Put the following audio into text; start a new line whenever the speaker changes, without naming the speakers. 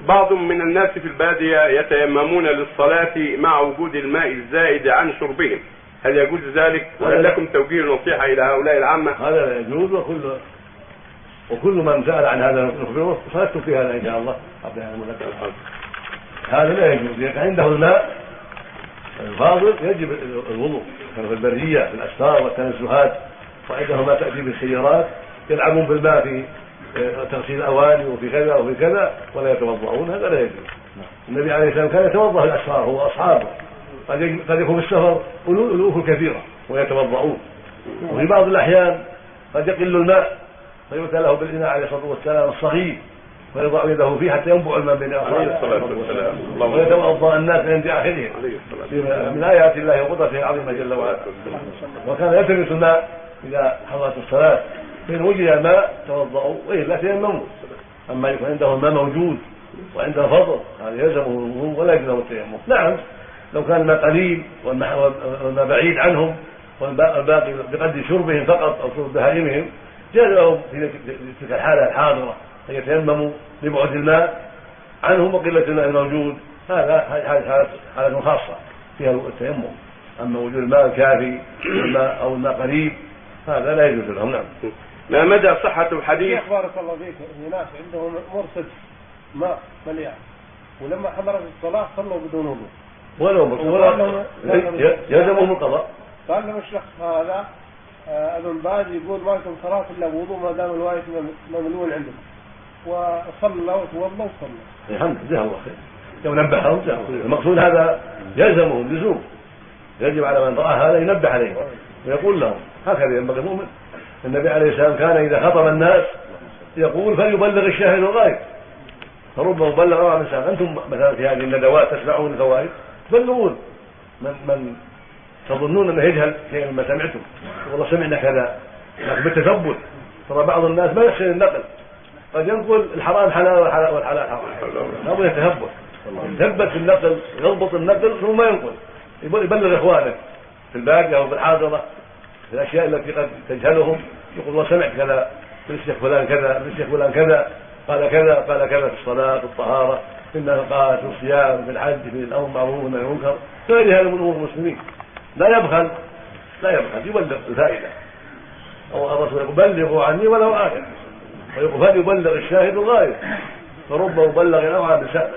بعض من الناس في البادية يتيممون للصلاة مع وجود الماء الزائد عن شربهم. هل يجوز ذلك؟ وهل لكم توجيه نصيحة إلى هؤلاء العامة؟
هذا لا يجوز وكل وكل من سأل عن هذا نخبره صلته في هذا إن شاء الله. هذا لا يجوز إذا عنده الماء الفاضل يجب الوضوء. كانوا في البرية في الأسفار والتنزهات وعنده ما تأتي بالسيارات يلعبون بالماء في تغسيل الأواني وفي كذا وفي كذا ولا يتوضؤون هذا لا يجوز. النبي عليه السلام كان يتوضأ الاسفار هو وأصحابه. قد قد يكون في السفر ألوف كثيرة ويتوضؤون. وفي بعض الأحيان قد يقل الماء فيؤتى له بالإناء عليه الصلاة والسلام الصغير فيضع يده فيه حتى ينبع الماء بين اصابعه ويتوضأ الناس عند اخرهم من آيات الله وقدرته العظيمة جل وعلا. وكان يلتمس الماء اذا حضرت الصلاة. فإن وجد ماء توضأوا وإلا تيمموا أما يكون عنده الماء موجود وعنده فضل هذا يلزمه الوضوء ولا يلزمه التيمم نعم لو كان الماء قليل والماء بعيد عنهم والباقي بقدر شربهم فقط أو شرب بهائمهم جاز لهم في تلك الحالة الحاضرة أن يتيمموا لبعد الماء عنهم وقلة الماء الموجود. هذا هذه حالة خاصة فيها التيمم. أما وجود الماء الكافي أو الماء قريب هذا لا يجوز لهم. نعم.
ما مدى صحة الحديث؟
بارك الله فيك ناس عندهم مرصد ماء مليان ولما حضرت الصلاة صلوا بدون وضوء.
ولو ولا يلزمهم القضاء
قال لهم الشخص هذا آه، ابن باز يقول ما لكم صلاة إلا بوضوء ما دام الوايت مملوء عندكم. وصلى وتوضا وصلى.
الحمد لله الله خير. لو نبههم المقصود هذا يلزمهم لزوم يجب على من رأى هذا ينبه عليه. ويقول لهم هكذا ينبغي المؤمن. النبي عليه السلام كان إذا خطب الناس يقول فليبلغ الشاهد الغائب. فربما بلغ من سلم أنتم مثلا في هذه الندوات تسمعون الفوائد؟ تبلغون من من تظنون انه يجهل شيئا مما سمعتم؟ والله سمعنا كذا لكن بالتثبت. ترى بعض الناس ما يحسن النقل قد ينقل الحرام حلال والحلال والحلال حرام. لابد يتثبت يثبت في النقل يضبط النقل ثم ينقل. يبلغ إخوانه في الباقيه أو في الحاضرة. الأشياء التي قد تجهلهم يقول وسمعت كذا من الشيخ فلان كذا من الشيخ فلان كذا قال كذا قال كذا في الصلاة في الطهارة في النفقات في الصيام في الحج في الأمر بالمعروف والنهي المنكر. غير هذا من امور المسلمين. لا يبخل لا يبخل يبلغ الفائدة. أو الرسول يقول بلغوا عني ولو إيه ويقول فليبلغ الشاهد الغائب فرب مبلغ اوعى بسأله